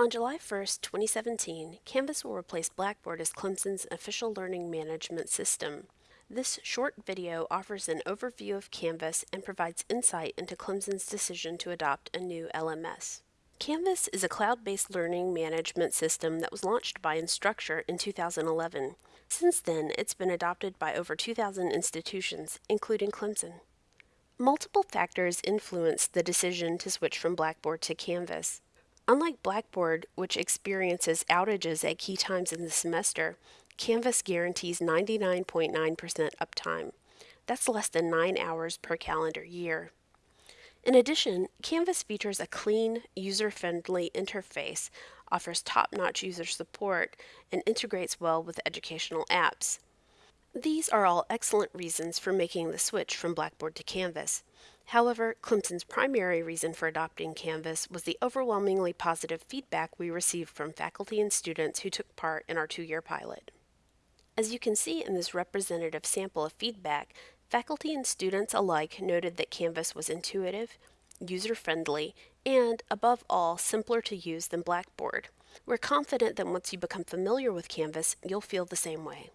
On July 1, 2017, Canvas will replace Blackboard as Clemson's official learning management system. This short video offers an overview of Canvas and provides insight into Clemson's decision to adopt a new LMS. Canvas is a cloud-based learning management system that was launched by Instructure in 2011. Since then, it's been adopted by over 2,000 institutions, including Clemson. Multiple factors influenced the decision to switch from Blackboard to Canvas. Unlike Blackboard, which experiences outages at key times in the semester, Canvas guarantees 99.9% .9 uptime. That's less than 9 hours per calendar year. In addition, Canvas features a clean, user-friendly interface, offers top-notch user support, and integrates well with educational apps. These are all excellent reasons for making the switch from Blackboard to Canvas. However, Clemson's primary reason for adopting Canvas was the overwhelmingly positive feedback we received from faculty and students who took part in our two-year pilot. As you can see in this representative sample of feedback, faculty and students alike noted that Canvas was intuitive, user-friendly, and, above all, simpler to use than Blackboard. We're confident that once you become familiar with Canvas, you'll feel the same way.